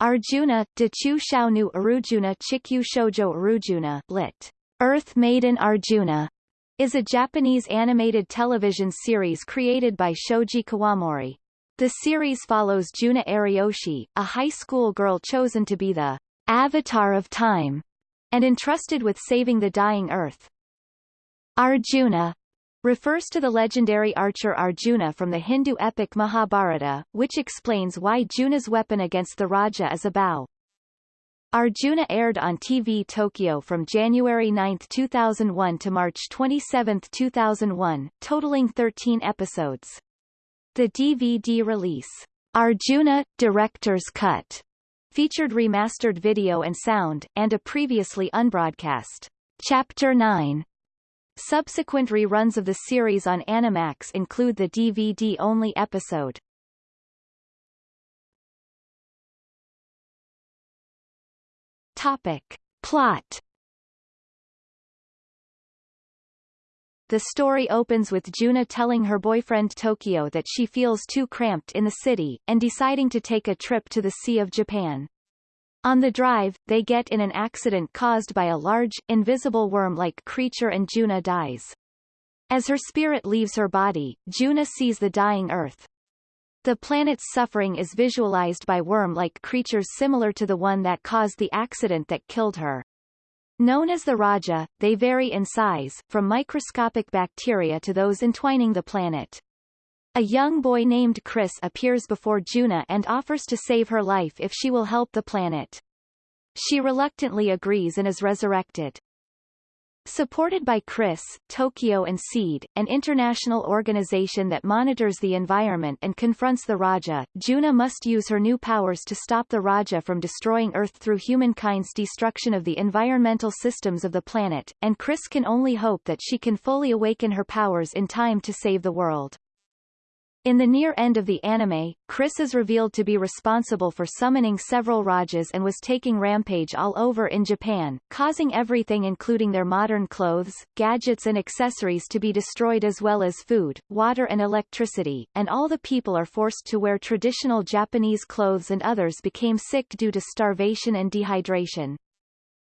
Arjuna, Dachu Shaunu Arujuna Chikyu Shoujo Arujuna lit. Earth Maiden Arjuna, is a Japanese animated television series created by Shoji Kawamori. The series follows Juna Ariyoshi, a high school girl chosen to be the Avatar of Time, and entrusted with saving the dying Earth. Arjuna refers to the legendary archer Arjuna from the Hindu epic Mahabharata, which explains why Juna's weapon against the Raja is a bow. Arjuna aired on TV Tokyo from January 9, 2001 to March 27, 2001, totaling 13 episodes. The DVD release, Arjuna, Director's Cut, featured remastered video and sound, and a previously unbroadcast Chapter 9 Subsequent reruns of the series on Animax include the DVD-only episode. Topic. Plot The story opens with Juna telling her boyfriend Tokio that she feels too cramped in the city, and deciding to take a trip to the Sea of Japan. On the drive, they get in an accident caused by a large, invisible worm-like creature and Juna dies. As her spirit leaves her body, Juna sees the dying Earth. The planet's suffering is visualized by worm-like creatures similar to the one that caused the accident that killed her. Known as the Raja, they vary in size, from microscopic bacteria to those entwining the planet. A young boy named Chris appears before Juna and offers to save her life if she will help the planet. She reluctantly agrees and is resurrected. Supported by Chris, Tokio and SEED, an international organization that monitors the environment and confronts the Raja, Juna must use her new powers to stop the Raja from destroying Earth through humankind's destruction of the environmental systems of the planet, and Chris can only hope that she can fully awaken her powers in time to save the world. In the near end of the anime, Chris is revealed to be responsible for summoning several Rajas and was taking rampage all over in Japan, causing everything including their modern clothes, gadgets and accessories to be destroyed as well as food, water and electricity, and all the people are forced to wear traditional Japanese clothes and others became sick due to starvation and dehydration.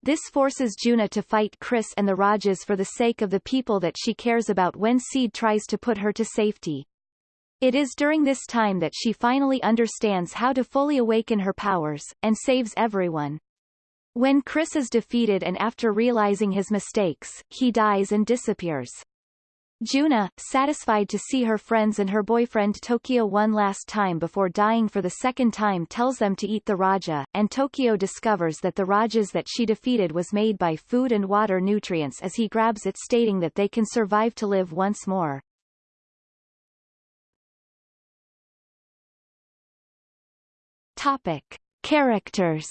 This forces Juna to fight Chris and the Rajas for the sake of the people that she cares about when Seed tries to put her to safety. It is during this time that she finally understands how to fully awaken her powers, and saves everyone. When Chris is defeated and after realizing his mistakes, he dies and disappears. Juna, satisfied to see her friends and her boyfriend Tokio one last time before dying for the second time tells them to eat the Raja, and Tokio discovers that the Rajas that she defeated was made by food and water nutrients as he grabs it stating that they can survive to live once more. Topic. Characters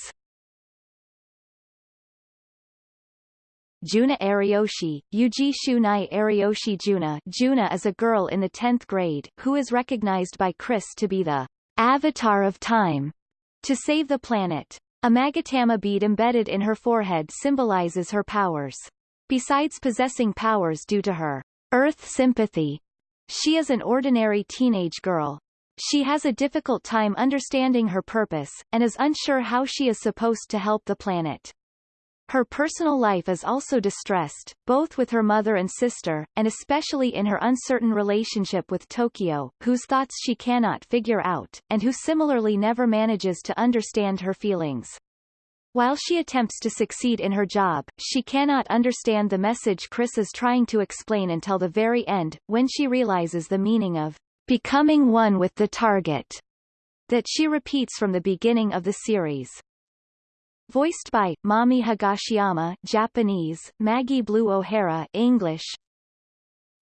Juna Ariyoshi, Yuji Shunai Ariyoshi Juna Juna is a girl in the 10th grade, who is recognized by Chris to be the avatar of time to save the planet. A magatama bead embedded in her forehead symbolizes her powers. Besides possessing powers due to her Earth sympathy, she is an ordinary teenage girl, she has a difficult time understanding her purpose, and is unsure how she is supposed to help the planet. Her personal life is also distressed, both with her mother and sister, and especially in her uncertain relationship with Tokio, whose thoughts she cannot figure out, and who similarly never manages to understand her feelings. While she attempts to succeed in her job, she cannot understand the message Chris is trying to explain until the very end, when she realizes the meaning of becoming one with the target, that she repeats from the beginning of the series. Voiced by Mami Higashiyama, Japanese, Maggie Blue O'Hara, English.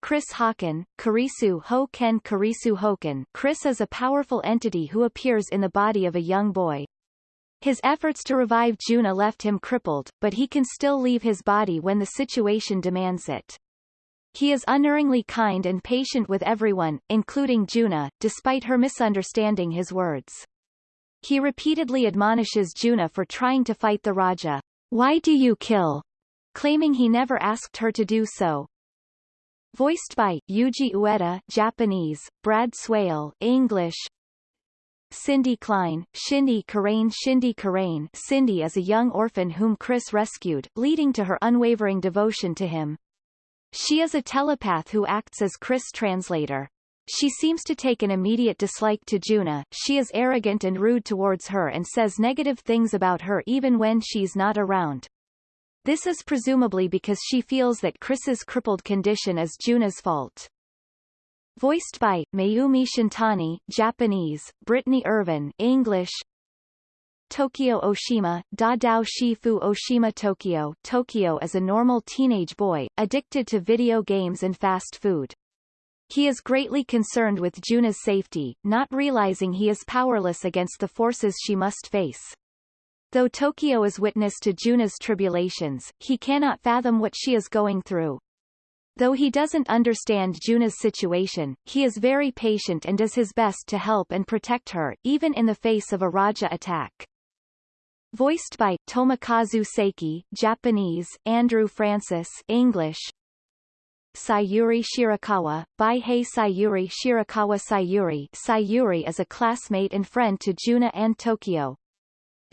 Chris Hawken, Kurisu Hoken Kurisu Hoken. Chris is a powerful entity who appears in the body of a young boy. His efforts to revive Juna left him crippled, but he can still leave his body when the situation demands it. He is unerringly kind and patient with everyone, including Juna, despite her misunderstanding his words. He repeatedly admonishes Juna for trying to fight the Raja. Why do you kill? claiming he never asked her to do so. Voiced by Yuji Ueda Japanese, Brad Swaile English. Cindy Klein, Shindy Karain Shindy Karain Cindy is a young orphan whom Chris rescued, leading to her unwavering devotion to him. She is a telepath who acts as Chris' translator. She seems to take an immediate dislike to Juna, she is arrogant and rude towards her and says negative things about her even when she's not around. This is presumably because she feels that Chris's crippled condition is Juna's fault. Voiced by, Mayumi Shintani, Japanese, Brittany Irvin, English, Tokio Oshima, Dadao Shifu Oshima Tokio Tokio is a normal teenage boy, addicted to video games and fast food. He is greatly concerned with Juna's safety, not realizing he is powerless against the forces she must face. Though Tokio is witness to Juna's tribulations, he cannot fathom what she is going through. Though he doesn't understand Juna's situation, he is very patient and does his best to help and protect her, even in the face of a Raja attack. Voiced by, Tomokazu Seki Japanese, Andrew Francis English, Sayuri Shirakawa, Baihei Sayuri Shirakawa Sayuri Sayuri is a classmate and friend to Juna and Tokio,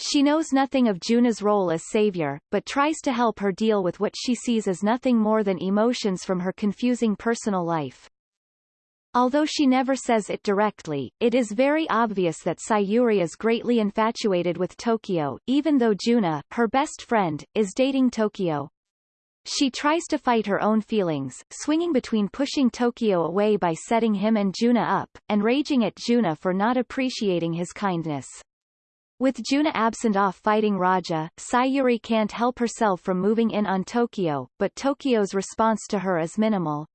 she knows nothing of Juna's role as savior, but tries to help her deal with what she sees as nothing more than emotions from her confusing personal life. Although she never says it directly, it is very obvious that Sayuri is greatly infatuated with Tokio, even though Juna, her best friend, is dating Tokio. She tries to fight her own feelings, swinging between pushing Tokio away by setting him and Juna up, and raging at Juna for not appreciating his kindness. With Juna absent off fighting Raja, Sayuri can't help herself from moving in on Tokio, but Tokio's response to her is minimal.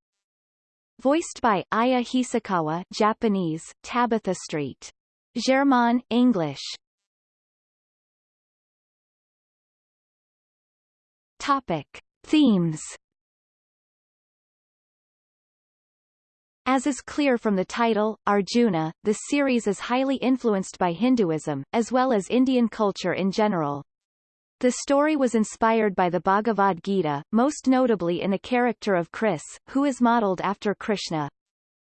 Voiced by Aya Hisakawa Japanese, Tabitha Street. German, English. Topic. Themes As is clear from the title, Arjuna, the series is highly influenced by Hinduism, as well as Indian culture in general. The story was inspired by the Bhagavad Gita, most notably in the character of Chris, who is modeled after Krishna.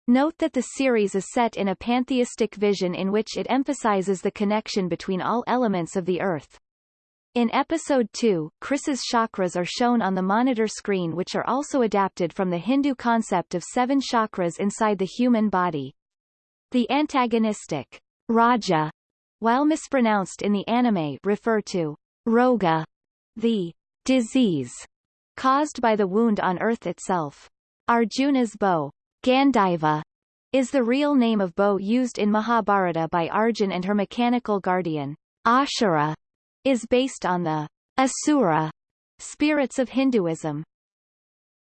Note that the series is set in a pantheistic vision in which it emphasizes the connection between all elements of the earth, in episode 2, Chris's chakras are shown on the monitor screen which are also adapted from the Hindu concept of seven chakras inside the human body. The antagonistic Raja, while mispronounced in the anime refer to Roga, the disease caused by the wound on Earth itself. Arjuna's bow, Gandiva, is the real name of bow used in Mahabharata by Arjun and her mechanical guardian, Ashura, is based on the Asura spirits of Hinduism.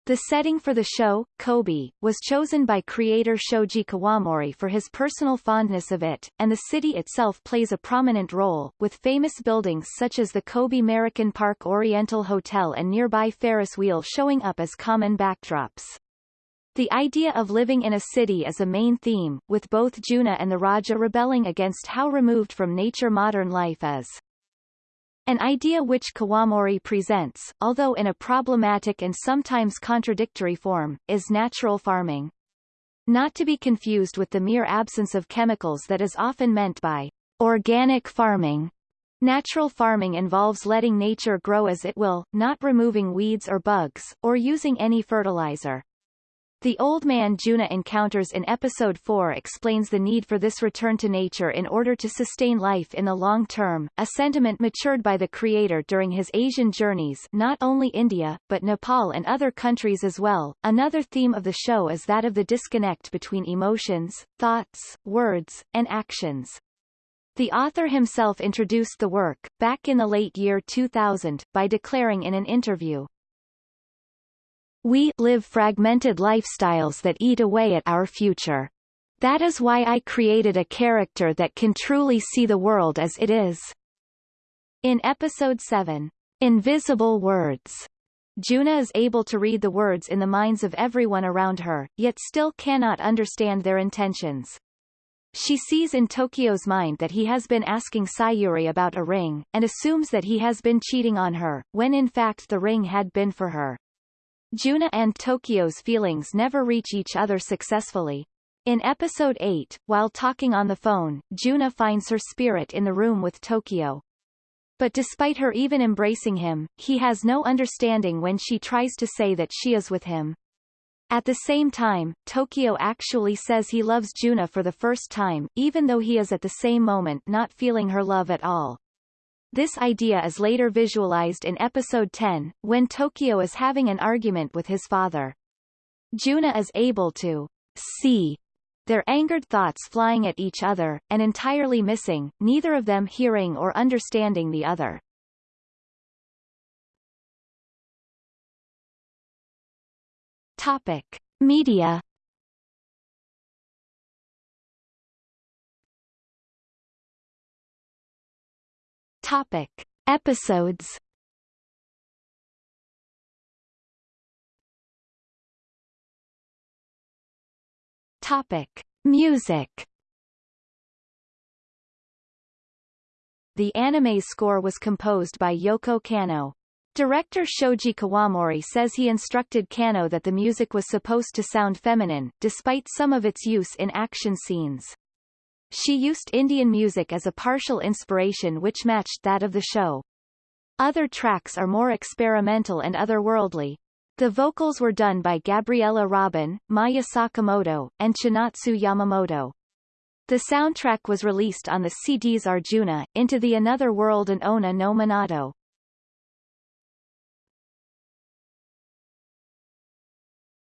The setting for the show, Kobe, was chosen by creator Shoji Kawamori for his personal fondness of it, and the city itself plays a prominent role, with famous buildings such as the Kobe Meriken Park Oriental Hotel and nearby Ferris wheel showing up as common backdrops. The idea of living in a city is a main theme, with both Juna and the Raja rebelling against how removed from nature modern life is. An idea which Kawamori presents, although in a problematic and sometimes contradictory form, is natural farming. Not to be confused with the mere absence of chemicals that is often meant by organic farming. Natural farming involves letting nature grow as it will, not removing weeds or bugs, or using any fertilizer. The old man Juna encounters in Episode 4 explains the need for this return to nature in order to sustain life in the long term, a sentiment matured by the creator during his Asian journeys not only India, but Nepal and other countries as well. Another theme of the show is that of the disconnect between emotions, thoughts, words, and actions. The author himself introduced the work, back in the late year 2000, by declaring in an interview, we live fragmented lifestyles that eat away at our future. That is why I created a character that can truly see the world as it is. In Episode 7, Invisible Words, Juna is able to read the words in the minds of everyone around her, yet still cannot understand their intentions. She sees in Tokio's mind that he has been asking Sayuri about a ring, and assumes that he has been cheating on her, when in fact the ring had been for her. Juna and Tokio's feelings never reach each other successfully. In episode 8, while talking on the phone, Juna finds her spirit in the room with Tokio. But despite her even embracing him, he has no understanding when she tries to say that she is with him. At the same time, Tokio actually says he loves Juna for the first time, even though he is at the same moment not feeling her love at all. This idea is later visualized in episode 10, when Tokio is having an argument with his father. Juna is able to see their angered thoughts flying at each other, and entirely missing, neither of them hearing or understanding the other. Topic. Media Topic. Episodes Topic: Music. The anime score was composed by Yoko Kanno. Director Shoji Kawamori says he instructed Kanno that the music was supposed to sound feminine, despite some of its use in action scenes. She used Indian music as a partial inspiration which matched that of the show. Other tracks are more experimental and otherworldly. The vocals were done by Gabriela Robin, Maya Sakamoto, and Chinatsu Yamamoto. The soundtrack was released on the CDs Arjuna, Into the Another World and Onna no Minato.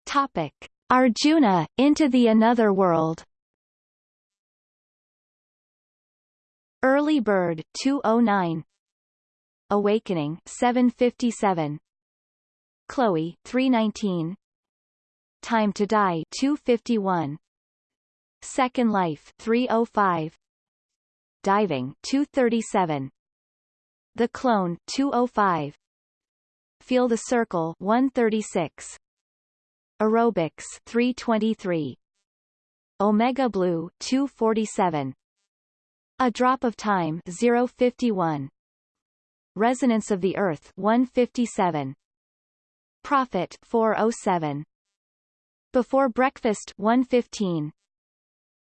Topic. Arjuna, Into the Another World Early Bird 209 Awakening 757 Chloe 319 Time to Die 251 Second Life 305 Diving 237 The Clone 205 Feel the Circle 136 Aerobics 323 Omega Blue 247 A Drop of Time 051 Resonance of the Earth 157 Prophet 407. Before Breakfast 115.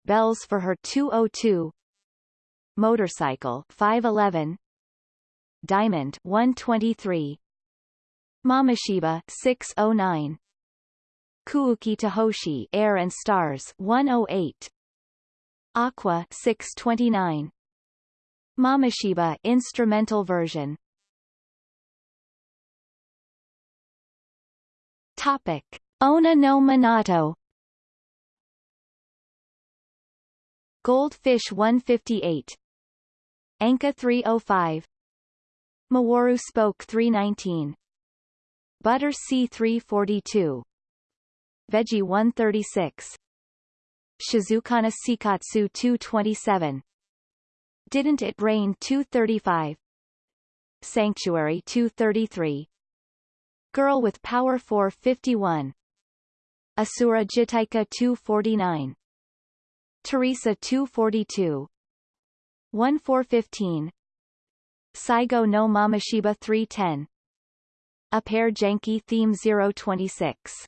Bells for Her 202. Motorcycle 511. Diamond 123. Mamoshiba 609. Kuuki Tohoshi Air and Stars 108. Aqua 629. Mamoshiba instrumental version. Topic. Onna no Minato. Goldfish 158 Anka 305 Mawaru Spoke 319 Butter C 342 Veggie 136 Shizukana Sikatsu 227 Didn't It Rain 235 Sanctuary 233 Girl with Power 451 Asura Jitaika 249 Teresa 242 1415 Saigo no Mamoshiba 310 A pair Janki theme 026